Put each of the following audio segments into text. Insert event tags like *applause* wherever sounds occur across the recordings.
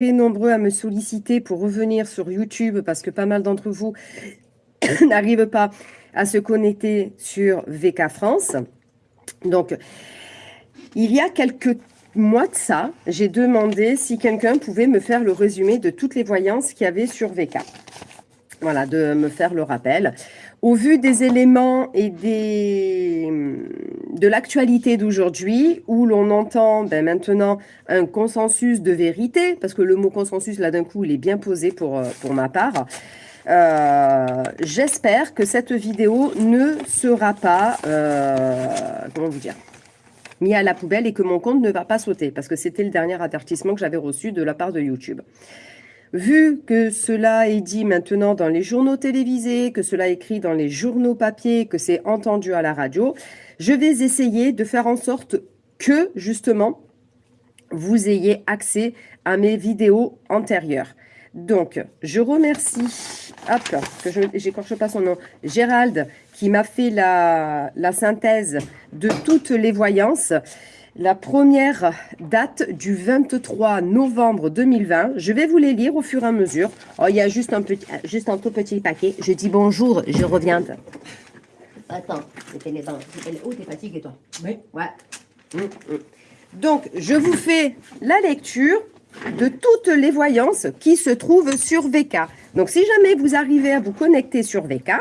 nombreux à me solliciter pour revenir sur YouTube parce que pas mal d'entre vous *coughs* n'arrivent pas à se connecter sur VK France. Donc, il y a quelques mois de ça, j'ai demandé si quelqu'un pouvait me faire le résumé de toutes les voyances qu'il y avait sur VK. Voilà, de me faire le rappel. Au vu des éléments et de l'actualité d'aujourd'hui, où l'on entend ben, maintenant un consensus de vérité, parce que le mot consensus, là d'un coup, il est bien posé pour, pour ma part, euh, j'espère que cette vidéo ne sera pas, euh, comment vous dire, mis à la poubelle et que mon compte ne va pas sauter, parce que c'était le dernier avertissement que j'avais reçu de la part de YouTube. Vu que cela est dit maintenant dans les journaux télévisés, que cela est écrit dans les journaux papier, que c'est entendu à la radio, je vais essayer de faire en sorte que, justement, vous ayez accès à mes vidéos antérieures. Donc, je remercie, hop, que pas son nom, Gérald, qui m'a fait la synthèse de toutes les voyances. La première date du 23 novembre 2020. Je vais vous les lire au fur et à mesure. Oh, il y a juste un, petit, juste un tout petit paquet. Je dis bonjour, je reviens. Attends, c'était les bains. Oh, t'es fatigué, toi Oui. Ouais. Hum, hum. Donc, je vous fais la lecture de toutes les voyances qui se trouvent sur VK. Donc, si jamais vous arrivez à vous connecter sur VK,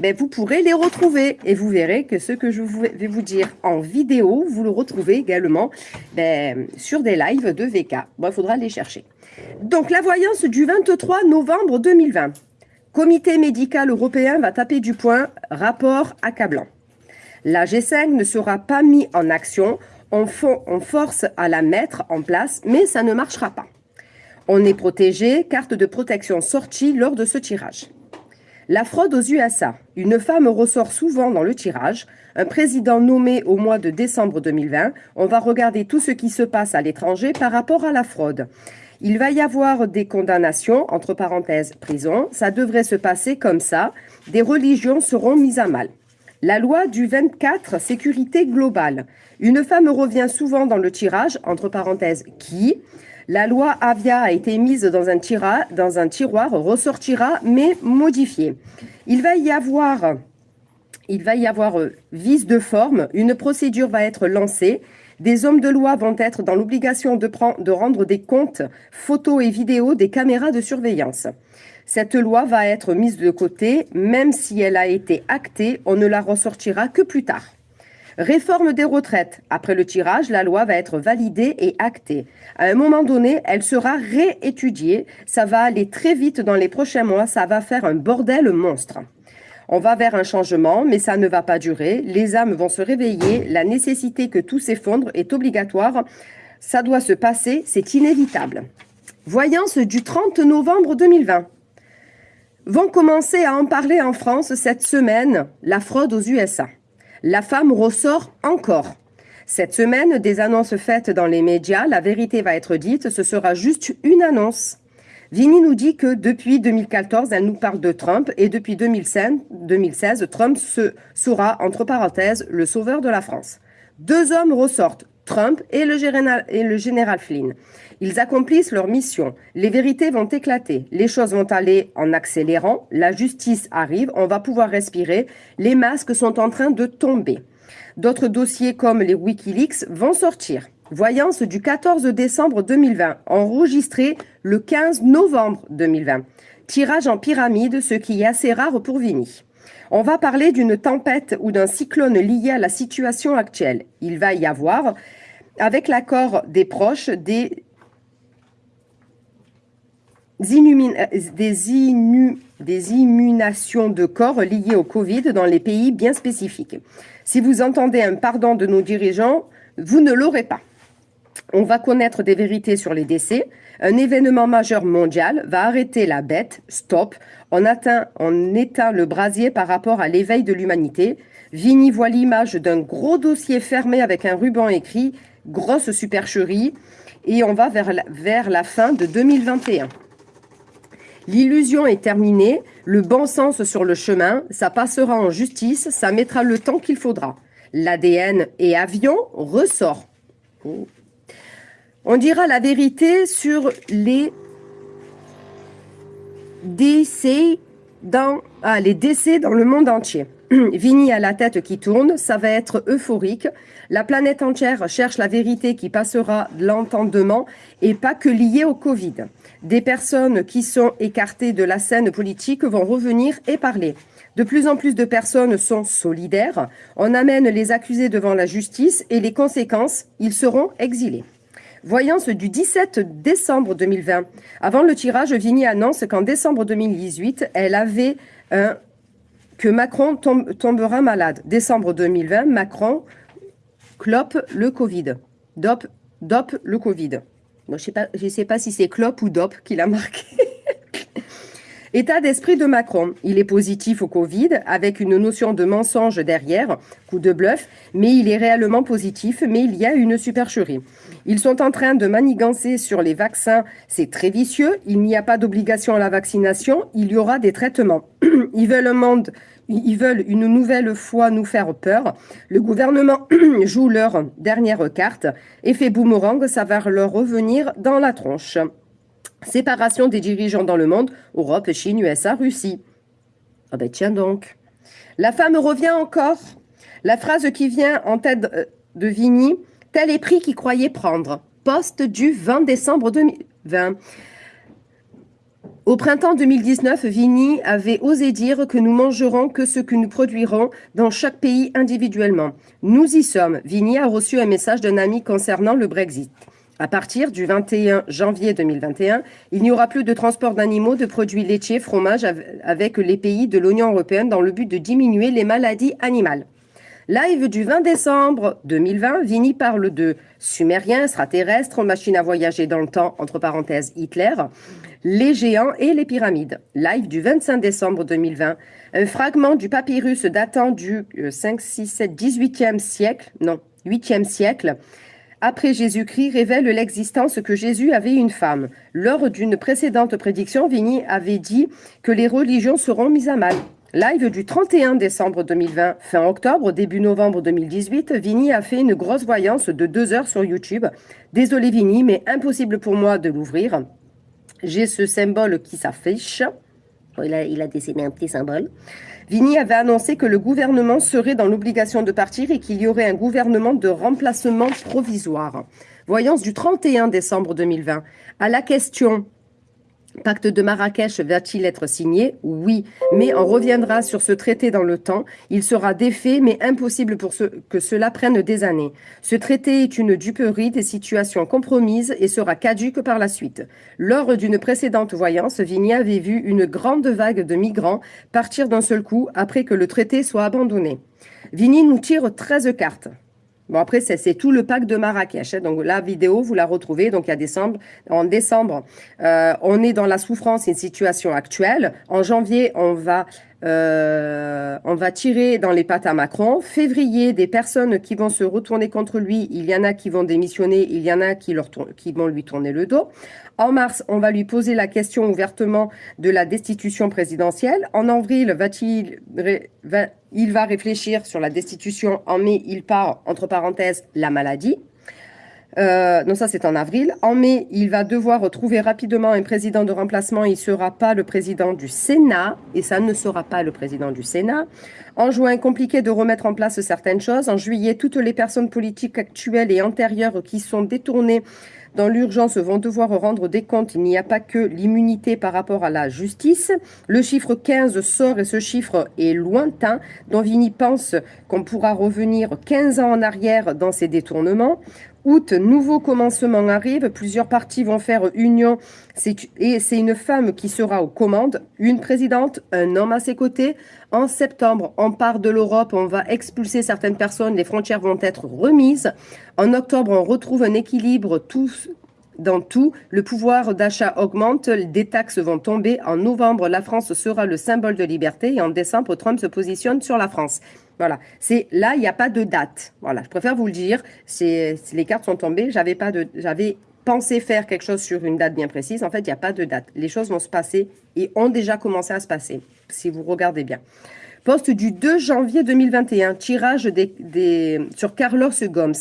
ben, vous pourrez les retrouver. Et vous verrez que ce que je vais vous dire en vidéo, vous le retrouvez également ben, sur des lives de VK. Il faudra les chercher. Donc, la voyance du 23 novembre 2020. Comité médical européen va taper du poing, rapport accablant. La G5 ne sera pas mis en action, on, on force à la mettre en place, mais ça ne marchera pas. On est protégé, carte de protection sortie lors de ce tirage. La fraude aux USA. Une femme ressort souvent dans le tirage. Un président nommé au mois de décembre 2020. On va regarder tout ce qui se passe à l'étranger par rapport à la fraude. Il va y avoir des condamnations, entre parenthèses, prison. Ça devrait se passer comme ça. Des religions seront mises à mal. La loi du 24, sécurité globale. Une femme revient souvent dans le tirage, entre parenthèses, qui? La loi Avia a été mise dans un, tiroir, ressortira, mais modifiée. Il va y avoir, il euh, vice de forme, une procédure va être lancée, des hommes de loi vont être dans l'obligation de rendre des comptes, photos et vidéos des caméras de surveillance. Cette loi va être mise de côté, même si elle a été actée, on ne la ressortira que plus tard. Réforme des retraites. Après le tirage, la loi va être validée et actée. À un moment donné, elle sera réétudiée. Ça va aller très vite dans les prochains mois. Ça va faire un bordel monstre. On va vers un changement, mais ça ne va pas durer. Les âmes vont se réveiller. La nécessité que tout s'effondre est obligatoire. Ça doit se passer, c'est inévitable. Voyance du 30 novembre 2020. Vont commencer à en parler en France cette semaine, la fraude aux USA la femme ressort encore. Cette semaine, des annonces faites dans les médias, la vérité va être dite, ce sera juste une annonce. Vini nous dit que depuis 2014, elle nous parle de Trump et depuis 2016, Trump se, sera, entre parenthèses, le sauveur de la France. Deux hommes ressortent, Trump et le, général, Flynn. Ils accomplissent leur mission. Les vérités vont éclater. Les choses vont aller en accélérant. La justice arrive. On va pouvoir respirer. Les masques sont en train de tomber. D'autres dossiers comme les Wikileaks vont sortir. Voyance du 14 décembre 2020, enregistré le 15 novembre 2020. Tirage en pyramide, ce qui est assez rare pour Vini. On va parler d'une tempête ou d'un cyclone lié à la situation actuelle. Il va y avoir, avec l'accord des proches, des euh, des, des immunations de corps liées au Covid dans les pays bien spécifiques. Si vous entendez un pardon de nos dirigeants, vous ne l'aurez pas. On va connaître des vérités sur les décès. Un événement majeur mondial va arrêter la bête, stop. On, atteint, on éteint le brasier par rapport à l'éveil de l'humanité. Vini voit l'image d'un gros dossier fermé avec un ruban écrit « Grosse supercherie » et on va vers la, vers la fin de 2021. L'illusion est terminée, le bon sens sur le chemin, ça passera en justice, ça mettra le temps qu'il faudra. L'ADN et avion ressort. On dira la vérité sur les décès dans, ah, le monde entier. *clears throat* Vini a la tête qui tourne, ça va être euphorique. La planète entière cherche la vérité qui passera de l'entendement et pas que liée au Covid. Des personnes qui sont écartées de la scène politique vont revenir et parler. De plus en plus de personnes sont solidaires. On amène les accusés devant la justice et les conséquences, ils seront exilés. Voyance du 17 décembre 2020. Avant le tirage, Vigny annonce qu'en décembre 2018, elle avait un que Macron tombera malade. Décembre 2020, Macron clope le Covid. Dop, dop le Covid. je ne sais, sais pas si c'est clope ou dop qu'il a marqué. *laughs* État d'esprit de Macron. Il est positif au Covid avec une notion de mensonge derrière, coup de bluff, mais il est réellement positif, mais il y a une supercherie. Ils sont en train de manigancer sur les vaccins, c'est très vicieux, il n'y a pas d'obligation à la vaccination, il y aura des traitements. *clears throat* Ils veulent un monde ils veulent une nouvelle fois nous faire peur. Le gouvernement *clears throat* joue leur dernière carte. Effet boomerang, ça va leur revenir dans la tronche. Séparation des dirigeants dans le monde, Europe, Chine, USA, Russie. Ah ben tiens donc. La femme revient encore. La phrase qui vient en tête de Vigny, tel est prix qu'il croyait prendre. Poste du 20 décembre 2020. Au printemps 2019, Vigny avait osé dire que nous mangerons que ce que nous produirons dans chaque pays individuellement. Nous y sommes. Vigny a reçu un message d'un ami concernant le Brexit. À partir du 21 janvier 2021, il n'y aura plus de transport d'animaux, de produits laitiers, fromages avec les pays de l'Union européenne dans le but de diminuer les maladies animales. Live du 20 décembre 2020, Vini parle de sumériens, extraterrestres, machines à voyager dans le temps, entre parenthèses Hitler, les géants et les pyramides. Live du 25 décembre 2020, un fragment du papyrus datant du 5, 6, 7, 18e siècle, non, 8e siècle, après Jésus-Christ révèle l'existence que Jésus avait une femme. Lors d'une précédente prédiction, Vigny avait dit que les religions seront mises à mal. Live du 31 décembre 2020, fin octobre, début novembre 2018, Vigny a fait une grosse voyance de deux heures sur YouTube. Désolé Vigny, mais impossible pour moi de l'ouvrir. J'ai ce symbole qui s'affiche. Il a, il a dessiné un petit symbole. Vigny avait annoncé que le gouvernement serait dans l'obligation de partir et qu'il y aurait un gouvernement de remplacement provisoire. Voyance du 31 décembre 2020. À la question Pacte de Marrakech va-t-il être signé? Oui, mais on reviendra sur ce traité dans le temps. Il sera défait, mais impossible pour que cela prenne des années. Ce traité est une duperie des situations compromises et sera caduque par la suite. Lors d'une précédente voyance, Vigny avait vu une grande vague de migrants partir d'un seul coup après que le traité soit abandonné. Vigny nous tire 13 cartes. Bon, après, c'est tout le pack de Marrakech. Hein. Donc, la vidéo, vous la retrouvez. Donc, décembre. En décembre, euh, on est dans la souffrance, une situation actuelle. En janvier, on va, euh, on va tirer dans les pattes à Macron. Février, des personnes qui vont se retourner contre lui. Il y en a qui vont démissionner. Il y en a qui vont lui tourner le dos. En mars, on va lui poser la question ouvertement de la destitution présidentielle. En avril, il va réfléchir sur la destitution. En mai, il part, entre parenthèses, la maladie. Euh, non, ça c'est en avril. En mai, il va devoir trouver rapidement un président de remplacement. Il ne sera pas le président du Sénat, et ça ne sera pas le président du Sénat. En juin, compliqué de remettre en place certaines choses. En juillet, toutes les personnes politiques actuelles et antérieures qui sont détournées dans l'urgence vont devoir rendre des comptes. Il n'y a pas que l'immunité par rapport à la justice. Le chiffre 15 sort et ce chiffre est lointain. Vini pense qu'on pourra revenir 15 ans en arrière dans ces détournements. Août, nouveau commencement arrive, plusieurs partis vont faire union et c'est une femme qui sera aux commandes, une présidente, un homme à ses côtés. En septembre, on part de l'Europe, on va expulser certaines personnes, les frontières vont être remises. En octobre, on retrouve un équilibre dans tout, le pouvoir d'achat augmente, des taxes vont tomber. En novembre, la France sera le symbole de liberté et en décembre, Trump se positionne sur la France. Voilà. C'est là, il n'y a pas de date. Voilà. Je préfère vous le dire. Les cartes sont tombées. J'avais pensé faire quelque chose sur une date bien précise. En fait, il n'y a pas de date. Les choses vont se passer et ont déjà commencé à se passer. Si vous regardez bien. Poste du 2 janvier 2021. Tirage des, sur Carlos Gomes.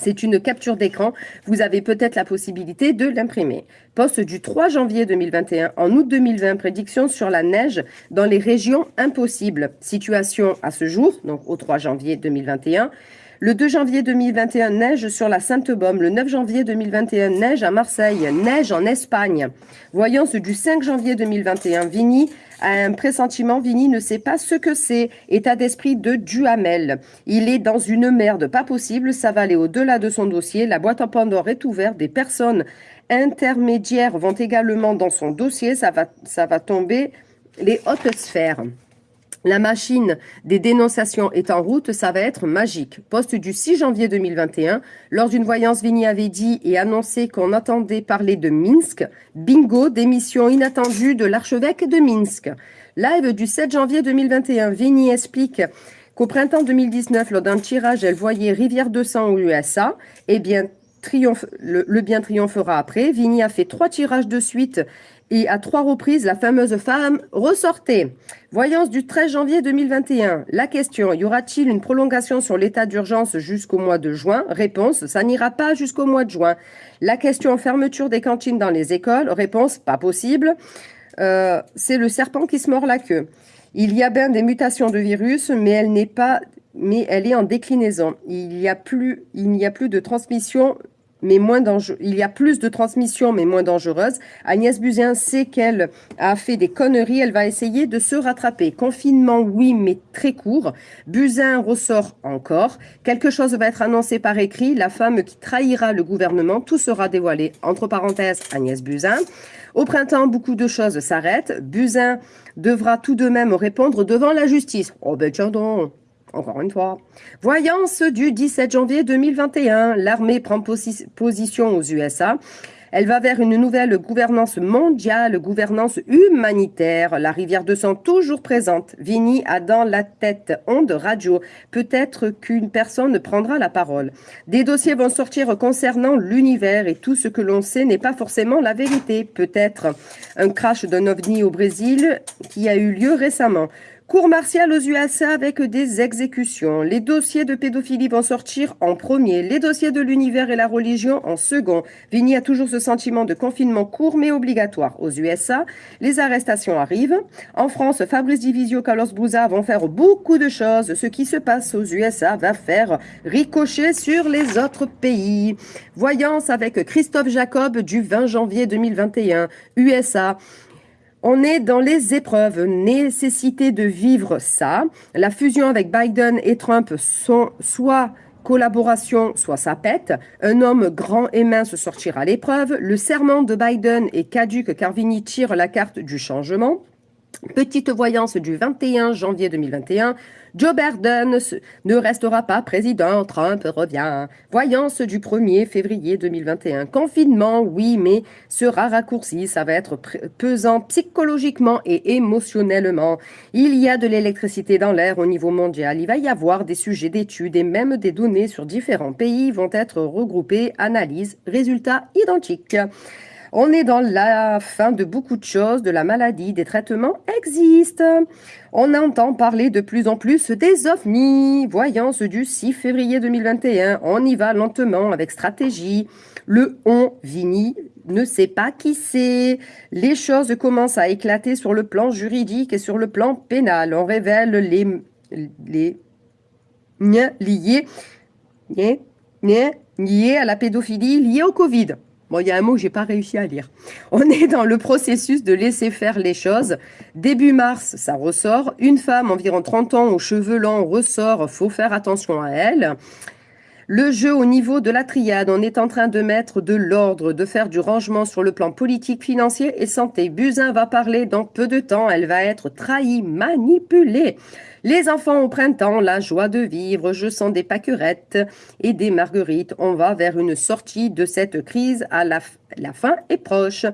C'est une capture d'écran. Vous avez peut-être la possibilité de l'imprimer. Poste du 3 janvier 2021. En août 2020, prédiction sur la neige dans les régions impossibles. Situation à ce jour, donc au 3 janvier 2021. Le 2 janvier 2021, neige sur la Sainte-Baume. Le 9 janvier 2021, neige à Marseille. Neige en Espagne. Voyance du 5 janvier 2021. Vini a un pressentiment. Vini ne sait pas ce que c'est. État d'esprit de Duhamel. Il est dans une merde pas possible. Ça va aller au-delà de son dossier. La boîte en Pandore est ouverte. Des personnes intermédiaires vont également dans son dossier. Ça va, ça va tomber les hautes sphères. La machine des dénonciations est en route, ça va être magique. Poste du 6 janvier 2021, lors d'une voyance, Vini avait dit et annoncé qu'on attendait parler de Minsk. Bingo, démission inattendue de l'archevêque de Minsk. Live du 7 janvier 2021, Vini explique qu'au printemps 2019, lors d'un tirage, elle voyait Rivière de sang aux USA. Eh bien, le, bien triomphera après. Vini a fait trois tirages de suite et à trois reprises, la fameuse femme ressortait. Voyance du 13 janvier 2021. La question, y aura-t-il une prolongation sur l'état d'urgence jusqu'au mois de juin? Réponse, ça n'ira pas jusqu'au mois de juin. La question, fermeture des cantines dans les écoles? Réponse, pas possible. Euh, c'est le serpent qui se mord la queue. Il y a bien des mutations de virus, mais elle n'est pas, mais elle est en déclinaison. Il n'y a plus, il n'y a plus de transmission mais moins dangereux. Il y a plus de transmission, mais moins dangereuse. Agnès Buzyn sait qu'elle a fait des conneries. Elle va essayer de se rattraper. Confinement, oui, mais très court. Buzyn ressort encore. Quelque chose va être annoncé par écrit. La femme qui trahira le gouvernement, tout sera dévoilé. Entre parenthèses, Agnès Buzyn. Au printemps, beaucoup de choses s'arrêtent. Buzyn devra tout de même répondre devant la justice. Oh ben tiens donc encore une fois. Voyance du 17 janvier 2021. L'armée prend position aux USA. Elle va vers une nouvelle gouvernance mondiale, gouvernance humanitaire. La rivière de sang toujours présente. Vini a dans la tête onde radio. Peut-être qu'une personne prendra la parole. Des dossiers vont sortir concernant l'univers et tout ce que l'on sait n'est pas forcément la vérité. Peut-être un crash d'un ovni au Brésil qui a eu lieu récemment. Cour martiale aux USA avec des exécutions. Les dossiers de pédophilie vont sortir en premier. Les dossiers de l'univers et la religion en second. Vigny a toujours ce sentiment de confinement court mais obligatoire. Aux USA, les arrestations arrivent. En France, Fabrice Divisio, Carlos Bouza vont faire beaucoup de choses. Ce qui se passe aux USA va faire ricocher sur les autres pays. Voyance avec Christophe Jacob du 20 janvier 2021. USA. On est dans les épreuves, nécessité de vivre ça. La fusion avec Biden et Trump sont soit collaboration, soit ça pète. Un homme grand et mince sortira l'épreuve. Le serment de Biden est caduque car Vini tire la carte du changement. Petite voyance du 21 janvier 2021. Joe Biden ne restera pas président, Trump revient. Voyance du 1er février 2021. Confinement, oui, mais sera raccourci. Ça va être pesant psychologiquement et émotionnellement. Il y a de l'électricité dans l'air au niveau mondial. Il va y avoir des sujets d'études et même des données sur différents pays vont être regroupées. Analyse, résultats identiques. On est dans la fin de beaucoup de choses, de la maladie, des traitements existent. On entend parler de plus en plus des ovnis. Voyance du 6 février 2021. On y va lentement avec stratégie. Le on, Vini, ne sait pas qui c'est. Les choses commencent à éclater sur le plan juridique et sur le plan pénal. On révèle les, les liés, liés à la pédophilie, liés au Covid. Bon, il y a un mot que j'ai pas réussi à lire. *laughs* On est dans le processus de laisser faire les choses. Début mars, ça ressort. Une femme, environ 30 ans, aux cheveux longs, ressort. Faut faire attention à elle. Le jeu au niveau de la triade, on est en train de mettre de l'ordre, de faire du rangement sur le plan politique, financier et santé. Buzyn va parler dans peu de temps, elle va être trahie, manipulée. Les enfants au printemps, la joie de vivre, je sens des pâquerettes et des marguerites. On va vers une sortie de cette crise à la, fin est proche.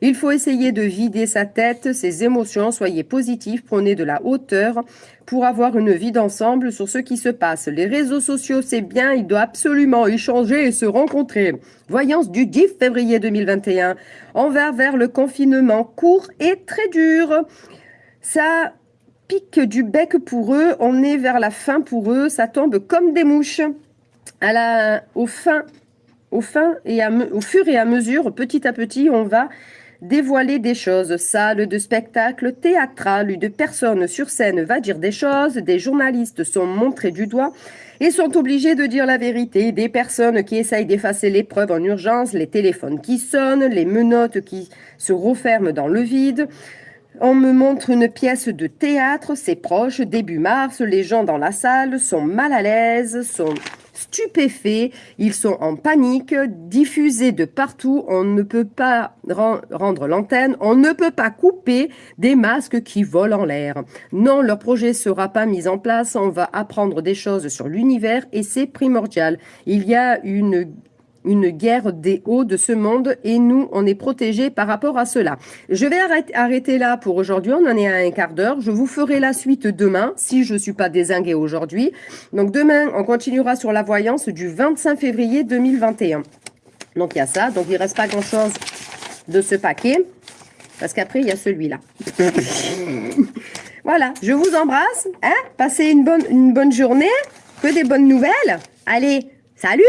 Il faut essayer de vider sa tête, ses émotions, soyez positifs, prenez de la hauteur pour avoir une vie d'ensemble sur ce qui se passe. Les réseaux sociaux, c'est bien, il doit absolument échanger et se rencontrer. Voyance du 10 février 2021. On va vers le confinement court et très dur. Ça pique du bec pour eux, on est vers la fin pour eux, ça tombe comme des mouches. au fin, au et fur et à mesure, petit à petit, on va dévoiler des choses. Salles de spectacle théâtral, de personnes sur scène va dire des choses, des journalistes sont montrés du doigt et sont obligés de dire la vérité. Des personnes qui essayent d'effacer les preuves en urgence, les téléphones qui sonnent, les menottes qui se referment dans le vide. On me montre une pièce de théâtre, c'est proche, début mars, les gens dans la salle sont mal à l'aise, sont stupéfaits, ils sont en panique, diffusés de partout, on ne peut pas rendre l'antenne, on ne peut pas couper des masques qui volent en l'air. Non, leur projet sera pas mis en place, on va apprendre des choses sur l'univers et c'est primordial. Il y a une une guerre des hauts de ce monde et nous, on est protégés par rapport à cela. Je vais arrêter là pour aujourd'hui, on en est à un quart d'heure. Je vous ferai la suite demain, si je ne suis pas désinguée aujourd'hui. Donc demain, on continuera sur la voyance du 25 février 2021. Donc il y a ça, donc il ne reste pas grand-chose de ce paquet, parce qu'après, il y a celui-là. *laughs* voilà, je vous embrasse, hein passez une bonne, une bonne journée, que des bonnes nouvelles. Allez, salut